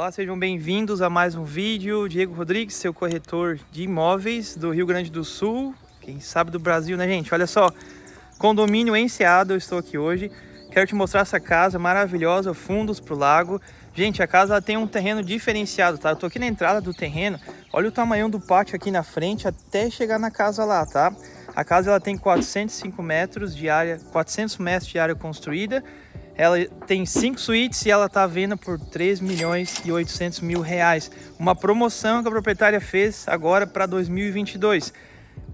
Olá, sejam bem-vindos a mais um vídeo. Diego Rodrigues, seu corretor de imóveis do Rio Grande do Sul, quem sabe do Brasil, né, gente? Olha só, condomínio Enseado, eu estou aqui hoje. Quero te mostrar essa casa maravilhosa, fundos para o lago. Gente, a casa tem um terreno diferenciado, tá? Eu tô aqui na entrada do terreno. Olha o tamanho do pátio aqui na frente até chegar na casa lá, tá? A casa ela tem 405 metros de área, 400 metros de área construída ela tem cinco suítes e ela está vendo por 3 milhões e 800 mil reais. Uma promoção que a proprietária fez agora para 2022.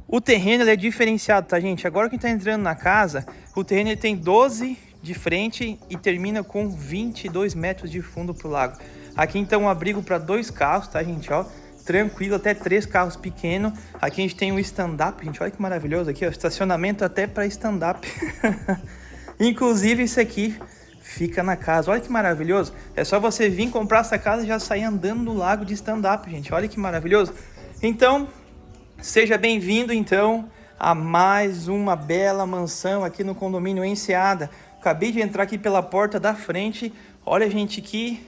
O terreno é diferenciado, tá, gente? Agora que está entrando na casa, o terreno tem 12 de frente e termina com 22 metros de fundo para o lago. Aqui então um abrigo para dois carros, tá, gente? Ó, tranquilo, até três carros pequenos. Aqui a gente tem um stand-up, gente. Olha que maravilhoso aqui, ó. Estacionamento até para stand-up. Inclusive, isso aqui fica na casa. Olha que maravilhoso. É só você vir comprar essa casa e já sair andando no lago de stand-up, gente. Olha que maravilhoso. Então, seja bem-vindo, então, a mais uma bela mansão aqui no condomínio Enseada. Acabei de entrar aqui pela porta da frente. Olha, gente, que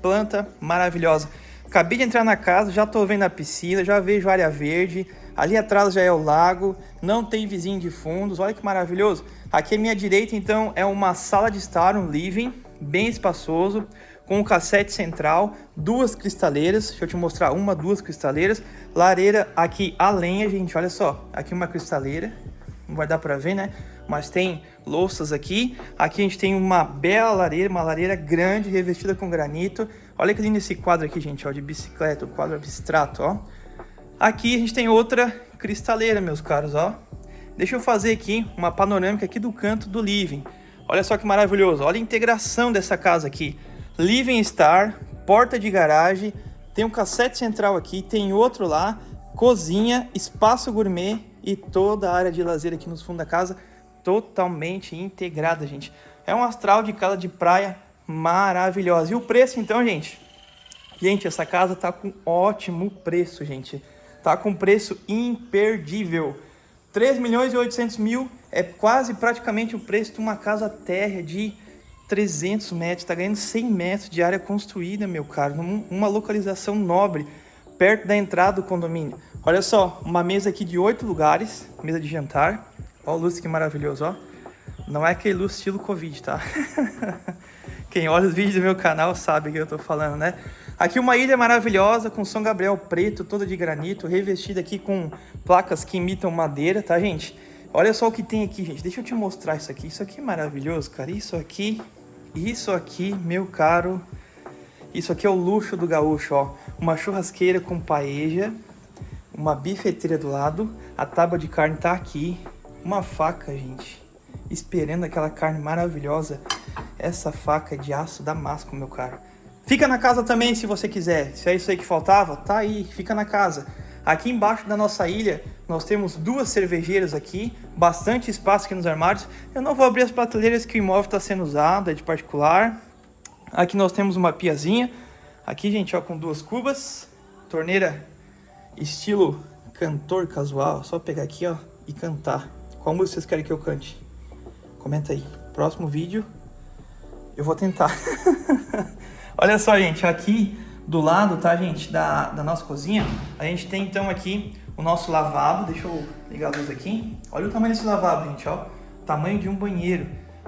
planta maravilhosa. Acabei de entrar na casa, já tô vendo a piscina, já vejo área verde. Ali atrás já é o lago, não tem vizinho de fundos, olha que maravilhoso. Aqui à minha direita, então, é uma sala de estar, um living, bem espaçoso, com um cassete central, duas cristaleiras, deixa eu te mostrar uma, duas cristaleiras, lareira aqui a lenha, gente, olha só, aqui uma cristaleira, não vai dar para ver, né? Mas tem louças aqui, aqui a gente tem uma bela lareira, uma lareira grande, revestida com granito, olha que lindo esse quadro aqui, gente, ó, de bicicleta, o quadro abstrato, ó. Aqui a gente tem outra cristaleira, meus caros, ó. Deixa eu fazer aqui uma panorâmica aqui do canto do living. Olha só que maravilhoso, olha a integração dessa casa aqui. Living Star, porta de garagem, tem um cassete central aqui, tem outro lá, cozinha, espaço gourmet e toda a área de lazer aqui nos fundos da casa totalmente integrada, gente. É um astral de casa de praia maravilhosa. E o preço então, gente? Gente, essa casa tá com ótimo preço, gente tá com preço imperdível. 3 milhões e 800 mil é quase praticamente o preço de uma casa térrea de 300 metros, tá ganhando 100 metros de área construída, meu caro, uma localização nobre, perto da entrada do condomínio. Olha só, uma mesa aqui de 8 lugares, mesa de jantar, olha o luz que maravilhoso, ó. Não é aquele luz estilo Covid, tá? Quem olha os vídeos do meu canal sabe o que eu tô falando, né? Aqui uma ilha maravilhosa com São Gabriel preto, toda de granito, revestida aqui com placas que imitam madeira, tá, gente? Olha só o que tem aqui, gente. Deixa eu te mostrar isso aqui. Isso aqui é maravilhoso, cara. Isso aqui, isso aqui, meu caro. Isso aqui é o luxo do gaúcho, ó. Uma churrasqueira com paeja, uma bifeteira do lado, a tábua de carne tá aqui, uma faca, gente, esperando aquela carne maravilhosa. Essa faca é de aço damasco, meu caro. Fica na casa também se você quiser. Se é isso aí que faltava, tá aí, fica na casa. Aqui embaixo da nossa ilha, nós temos duas cervejeiras aqui, bastante espaço aqui nos armários. Eu não vou abrir as prateleiras que o imóvel está sendo usado, é de particular. Aqui nós temos uma piazinha. Aqui, gente, ó, com duas cubas. Torneira estilo cantor casual. Só pegar aqui, ó, e cantar. Qual música vocês querem que eu cante? Comenta aí. Próximo vídeo, eu vou tentar. Olha só, gente, aqui do lado, tá, gente, da, da nossa cozinha, a gente tem então aqui o nosso lavabo. Deixa eu ligar a luz aqui. Olha o tamanho desse lavabo, gente, ó. Tamanho de um banheiro.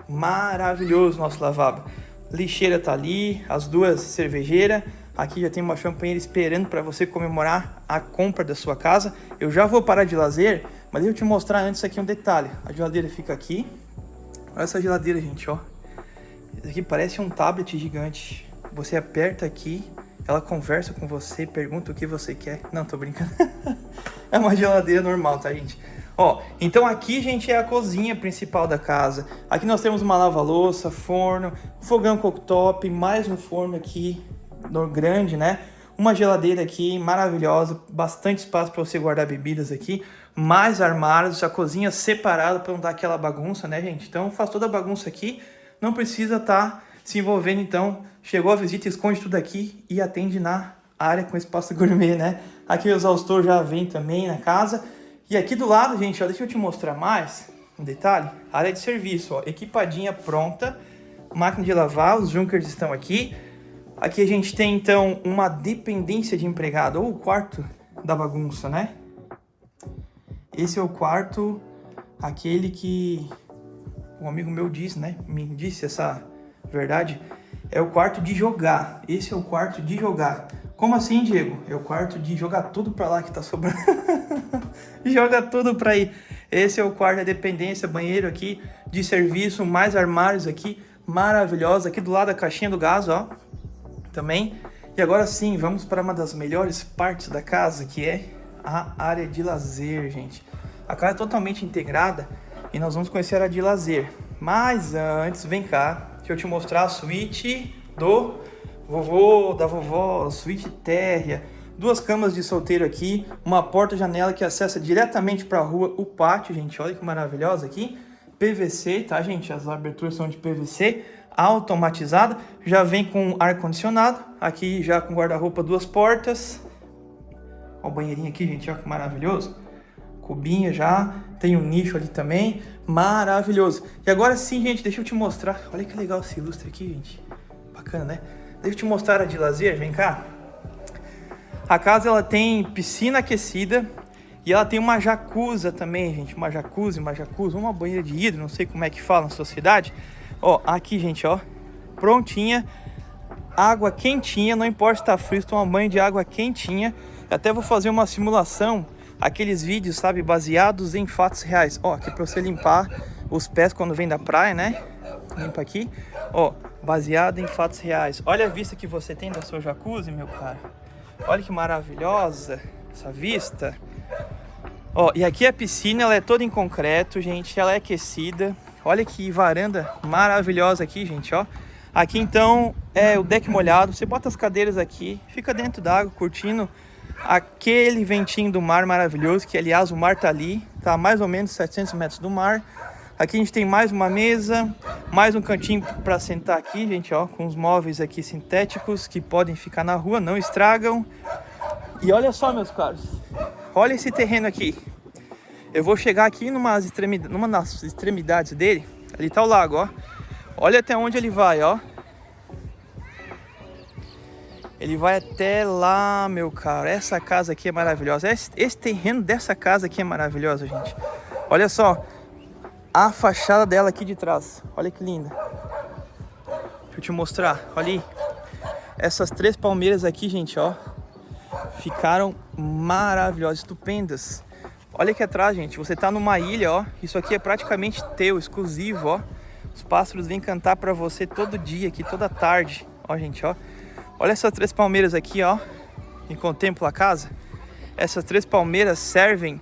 Maravilhoso nosso lavabo. Lixeira tá ali, as duas cervejeiras. Aqui já tem uma champanheira esperando para você comemorar a compra da sua casa. Eu já vou parar de lazer, mas eu te mostrar antes aqui um detalhe. A geladeira fica aqui. Olha essa geladeira, gente, ó. Isso aqui parece um tablet gigante. Você aperta aqui, ela conversa com você, pergunta o que você quer. Não, tô brincando. é uma geladeira normal, tá, gente? Ó, então aqui, gente, é a cozinha principal da casa. Aqui nós temos uma lava-louça, forno, fogão cooktop, mais um forno aqui grande, né? Uma geladeira aqui maravilhosa, bastante espaço para você guardar bebidas aqui, mais armários, a cozinha separada para não dar aquela bagunça, né, gente? Então faz toda a bagunça aqui, não precisa estar tá se envolvendo, então, chegou a visita, esconde tudo aqui e atende na área com espaço gourmet, né? Aqui o exaustor já vem também na casa. E aqui do lado, gente, ó, deixa eu te mostrar mais um detalhe. Área de serviço, ó, equipadinha pronta, máquina de lavar, os junkers estão aqui. Aqui a gente tem, então, uma dependência de empregado, ou o quarto da bagunça, né? Esse é o quarto, aquele que um amigo meu disse, né? Me disse essa verdade. É o quarto de jogar. Esse é o quarto de jogar. Como assim, Diego? É o quarto de jogar tudo pra lá que tá sobrando. Joga tudo pra aí. Esse é o quarto da dependência, banheiro aqui de serviço, mais armários aqui, maravilhosa. Aqui do lado da caixinha do gás, ó. Também. E agora sim, vamos para uma das melhores partes da casa, que é a área de lazer, gente. A casa é totalmente integrada e nós vamos conhecer a área de lazer. Mas antes, vem cá, deixa eu te mostrar a suíte do vovô, da vovó, suíte térrea, duas camas de solteiro aqui, uma porta-janela que acessa diretamente para a rua, o pátio, gente, olha que maravilhosa aqui, PVC, tá, gente? As aberturas são de PVC, automatizada, já vem com ar-condicionado, aqui já com guarda-roupa, duas portas, ó o banheirinho aqui, gente, olha que maravilhoso, cubinha já, tem um nicho ali também, maravilhoso. E agora sim, gente, deixa eu te mostrar, olha que legal esse ilustre aqui, gente, bacana, né? Deixa eu te mostrar a de lazer, vem cá. A casa ela tem piscina aquecida e ela tem uma jacuzzi também, gente. Uma jacuzzi, uma jacuzzi, uma banheira de hidro, não sei como é que fala na sua cidade. Ó, aqui, gente, ó, prontinha. Água quentinha, não importa se tá frio, toma banho de água quentinha. Até vou fazer uma simulação, aqueles vídeos, sabe, baseados em fatos reais. Ó, aqui pra você limpar os pés quando vem da praia, né? Limpa aqui. Ó, baseado em fatos reais. Olha a vista que você tem da sua jacuzzi, meu cara. Olha que maravilhosa essa vista. Ó, e aqui a piscina, ela é toda em concreto, gente. Ela é aquecida. Olha que varanda maravilhosa aqui, gente, ó. Aqui, então, é o deck molhado. Você bota as cadeiras aqui, fica dentro d'água, curtindo aquele ventinho do mar maravilhoso, que, aliás, o mar tá ali. Tá mais ou menos 700 metros do mar. Aqui a gente tem mais uma mesa, mais um cantinho para sentar aqui, gente, ó, com os móveis aqui sintéticos que podem ficar na rua, não estragam. E olha só, meus caros, olha esse terreno aqui. Eu vou chegar aqui numa, extremidade, numa das extremidades dele, ali tá o lago, ó. Olha até onde ele vai, ó. Ele vai até lá, meu caro. Essa casa aqui é maravilhosa. Esse, esse terreno dessa casa aqui é maravilhoso, gente. Olha só, a fachada dela aqui de trás. Olha que linda. Deixa eu te mostrar. Olha aí. Essas três palmeiras aqui, gente, ó. Ficaram maravilhosas, estupendas. Olha aqui atrás, gente. Você tá numa ilha, ó. Isso aqui é praticamente teu, exclusivo, ó. Os pássaros vêm cantar pra você todo dia aqui, toda tarde. Ó, gente, ó. Olha essas três palmeiras aqui, ó. E contempla a casa. Essas três palmeiras servem uh,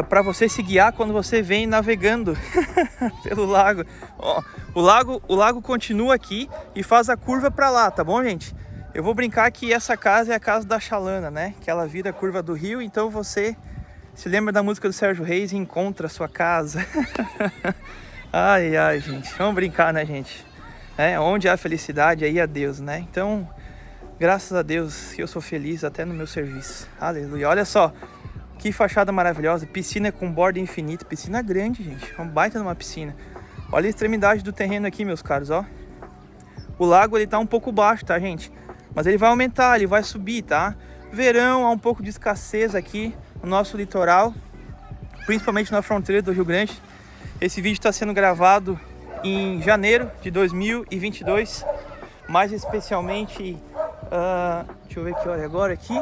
ah, para você se guiar quando você vem navegando pelo lago. Ó, o lago. O lago continua aqui e faz a curva para lá, tá bom, gente? Eu vou brincar que essa casa é a casa da Xalana, né? Que ela vira a curva do rio, então você se lembra da música do Sérgio Reis e encontra a sua casa. ai, ai, gente. Vamos brincar, né, gente? É, onde há felicidade, aí há Deus, né? Então, graças a Deus que eu sou feliz até no meu serviço. Aleluia. Olha só, que fachada maravilhosa, piscina com borda infinita, piscina grande, gente, uma baita numa piscina. Olha a extremidade do terreno aqui, meus caros, ó. O lago, ele tá um pouco baixo, tá, gente? Mas ele vai aumentar, ele vai subir, tá? Verão, há um pouco de escassez aqui no nosso litoral, principalmente na fronteira do Rio Grande. Esse vídeo está sendo gravado em janeiro de 2022, mais especialmente, uh, deixa eu ver que hora é agora aqui,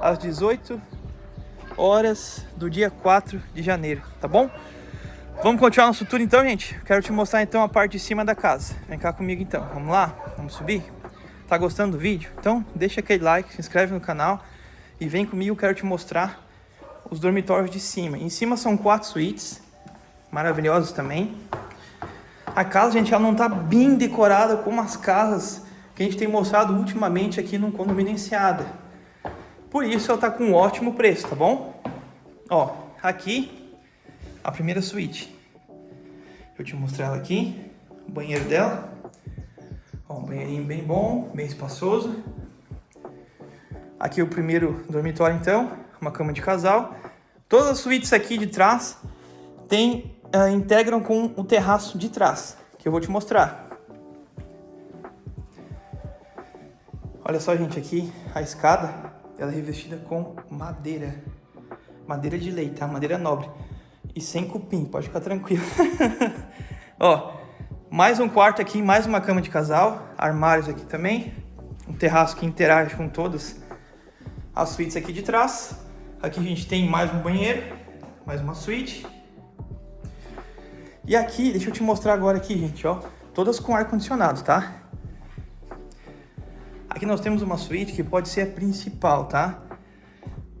às 18 horas do dia 4 de janeiro, tá bom? Vamos continuar nosso tour então, gente? Quero te mostrar então a parte de cima da casa. Vem cá comigo então, vamos lá? Vamos subir? Tá gostando do vídeo? Então deixa aquele like, se inscreve no canal e vem comigo, quero te mostrar os dormitórios de cima. Em cima são quatro suítes, maravilhosos também. A casa, gente, ela não tá bem decorada como as casas que a gente tem mostrado ultimamente aqui no condomínio Enseada. Por isso ela tá com um ótimo preço, tá bom? Ó, aqui a primeira suíte. Eu te mostrar ela aqui, o banheiro dela. Ó, um banheirinho bem bom, bem espaçoso. Aqui o primeiro dormitório então, uma cama de casal. Todas as suítes aqui de trás tem, uh, integram com o terraço de trás, que eu vou te mostrar. Olha só, gente, aqui a escada, ela é revestida com madeira. Madeira de lei, tá? Madeira nobre. E sem cupim, pode ficar tranquilo. Ó, mais um quarto aqui, mais uma cama de casal. Armários aqui também. Um terraço que interage com todas as suítes aqui de trás. Aqui a gente tem mais um banheiro, mais uma suíte. E aqui, deixa eu te mostrar agora aqui, gente, ó. Todas com ar-condicionado, tá? Aqui nós temos uma suíte que pode ser a principal, tá?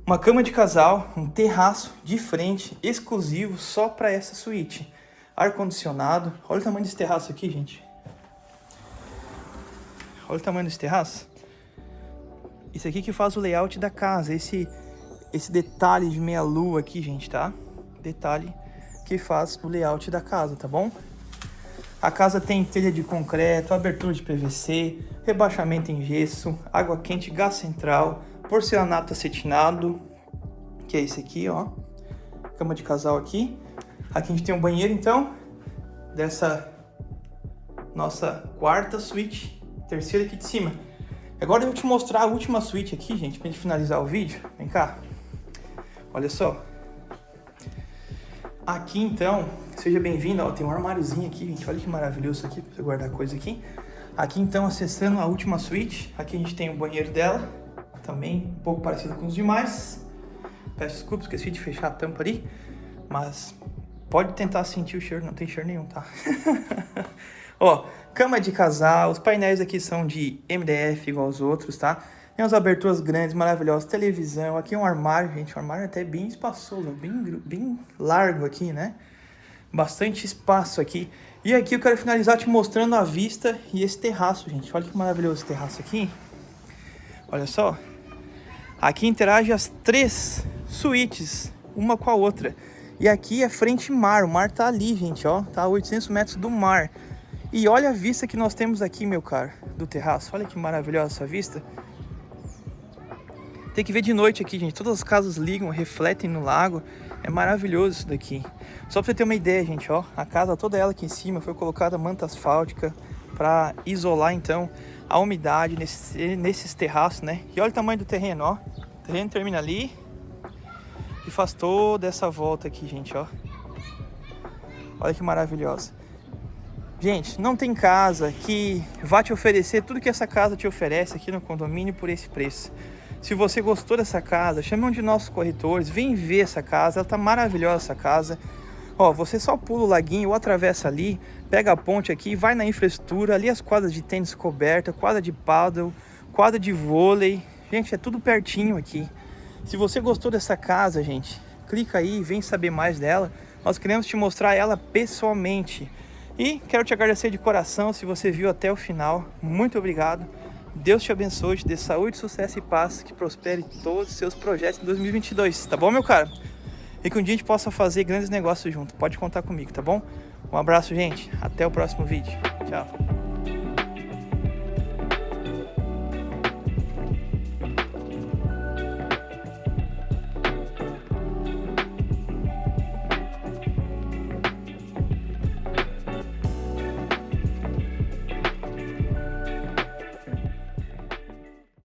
Uma cama de casal, um terraço de frente, exclusivo só para essa suíte. Ar-condicionado. Olha o tamanho desse terraço aqui, gente. Olha o tamanho desse terraço. Isso aqui que faz o layout da casa. Esse, esse detalhe de meia-lua aqui, gente, tá? Detalhe que faz o layout da casa, tá bom? A casa tem telha de concreto, abertura de PVC, rebaixamento em gesso, água quente, gás central, porcelanato acetinado, que é esse aqui, ó. Cama de casal aqui. Aqui a gente tem um banheiro, então, dessa nossa quarta suíte, terceira aqui de cima. Agora eu vou te mostrar a última suíte aqui, gente, pra gente finalizar o vídeo. Vem cá. Olha só. Aqui, então, seja bem-vindo. Ó, tem um armáriozinho aqui, gente. Olha que maravilhoso aqui, pra você guardar coisa aqui. Aqui, então, acessando a última suíte. Aqui a gente tem o banheiro dela. Também um pouco parecido com os demais. Peço desculpa, esqueci de fechar a tampa ali. Mas pode tentar sentir o cheiro, não tem cheiro nenhum, tá? Ó, cama de casal. Os painéis aqui são de MDF, igual os outros, tá? Tem umas aberturas grandes, maravilhosas, televisão. Aqui é um armário, gente, um armário até bem espaçoso, bem, bem largo aqui, né? Bastante espaço aqui. E aqui eu quero finalizar te mostrando a vista e esse terraço, gente. Olha que maravilhoso esse terraço aqui. Olha só. Aqui interage as três suítes, uma com a outra. E aqui é frente mar, o mar tá ali, gente, ó. Tá a 800 metros do mar. E olha a vista que nós temos aqui, meu caro, do terraço. Olha que maravilhosa essa vista. Tem que ver de noite aqui, gente. Todas as casas ligam, refletem no lago. É maravilhoso isso daqui. Só pra você ter uma ideia, gente, ó. A casa toda ela aqui em cima foi colocada manta asfáltica para isolar, então, a umidade nesse, nesses terraços, né? E olha o tamanho do terreno, ó. O terreno termina ali e faz toda essa volta aqui, gente, ó. Olha que maravilhosa. Gente, não tem casa que vá te oferecer tudo que essa casa te oferece aqui no condomínio por esse preço. Se você gostou dessa casa, chame um de nossos corretores, vem ver essa casa, ela tá maravilhosa essa casa. Ó, você só pula o laguinho ou atravessa ali, pega a ponte aqui, vai na infraestrutura, ali as quadras de tênis coberta, quadra de paddle, quadra de vôlei. Gente, é tudo pertinho aqui. Se você gostou dessa casa, gente, clica aí, vem saber mais dela. Nós queremos te mostrar ela pessoalmente. E quero te agradecer de coração se você viu até o final. Muito obrigado. Deus te abençoe, te dê saúde, sucesso e paz, que prospere todos os seus projetos em 2022, tá bom, meu cara? E que um dia a gente possa fazer grandes negócios junto. Pode contar comigo, tá bom? Um abraço, gente. Até o próximo vídeo. Tchau.